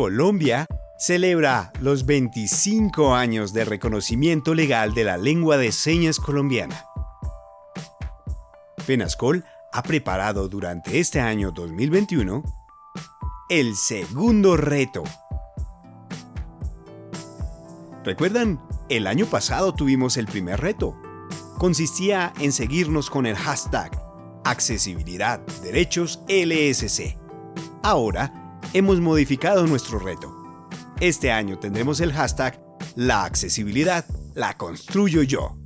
Colombia celebra los 25 años de reconocimiento legal de la lengua de señas colombiana. Penascol ha preparado durante este año 2021 el segundo reto. ¿Recuerdan? El año pasado tuvimos el primer reto. Consistía en seguirnos con el hashtag Accesibilidad Derechos LSC. Ahora hemos modificado nuestro reto. Este año tendremos el hashtag La accesibilidad la construyo yo.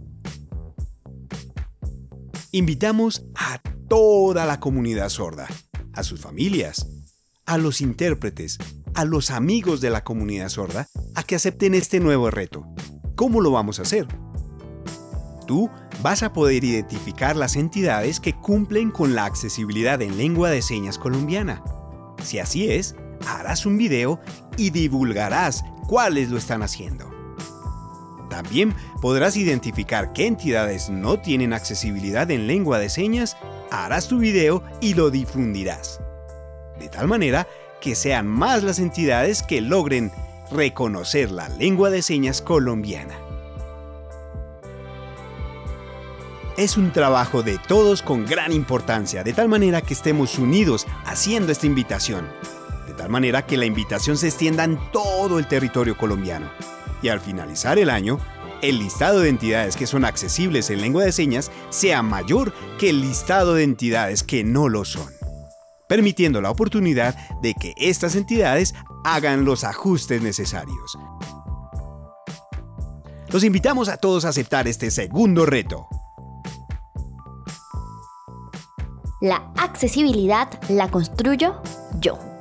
Invitamos a toda la comunidad sorda, a sus familias, a los intérpretes, a los amigos de la comunidad sorda, a que acepten este nuevo reto. ¿Cómo lo vamos a hacer? Tú vas a poder identificar las entidades que cumplen con la accesibilidad en lengua de señas colombiana. Si así es, harás un video y divulgarás cuáles lo están haciendo. También podrás identificar qué entidades no tienen accesibilidad en lengua de señas, harás tu video y lo difundirás. De tal manera que sean más las entidades que logren reconocer la lengua de señas colombiana. Es un trabajo de todos con gran importancia, de tal manera que estemos unidos haciendo esta invitación, de tal manera que la invitación se extienda en todo el territorio colombiano. Y al finalizar el año, el listado de entidades que son accesibles en lengua de señas sea mayor que el listado de entidades que no lo son, permitiendo la oportunidad de que estas entidades hagan los ajustes necesarios. Los invitamos a todos a aceptar este segundo reto. La accesibilidad la construyo yo.